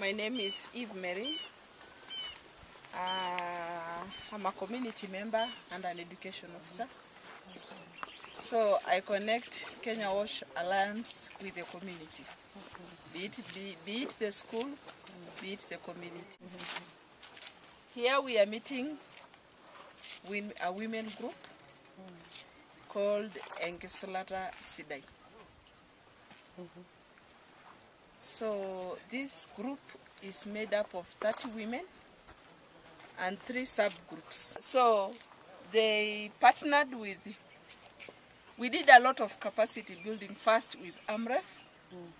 My name is Eve Mary. Uh, I'm a community member and an education officer. So I connect Kenya Wash Alliance with the community, be it, be, be it the school, be it the community. Here we are meeting with a women group called Enkisolata Sidai. So this group is made up of 30 women and three subgroups. So they partnered with, we did a lot of capacity building first with AMREF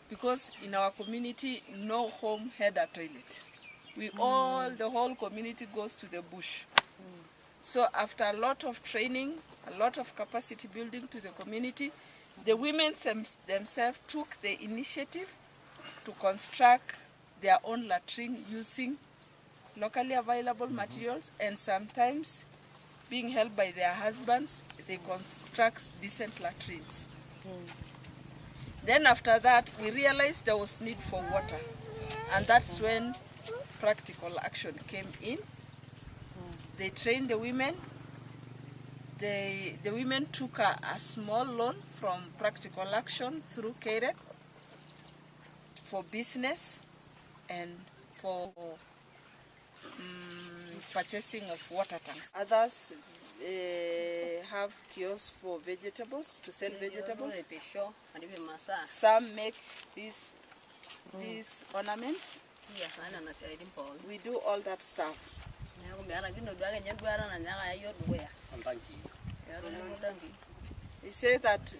because in our community no home had a toilet. We mm. all, the whole community goes to the bush. Mm. So after a lot of training, a lot of capacity building to the community, the women them, themselves took the initiative to construct their own latrine using locally available materials and sometimes being helped by their husbands, they construct decent latrines. Then after that, we realized there was need for water. And that's when practical action came in. They trained the women. They, the women took a, a small loan from practical action through KREP for business and for um, purchasing of water tanks. Others uh, have kiosks for vegetables, to sell vegetables. Some make these, these ornaments. We do all that stuff. They say that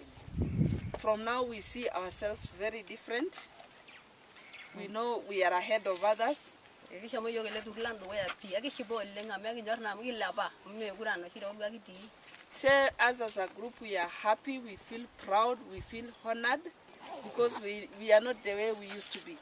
from now we see ourselves very different. We know we are ahead of others. Say us as a group we are happy, we feel proud, we feel honored because we, we are not the way we used to be.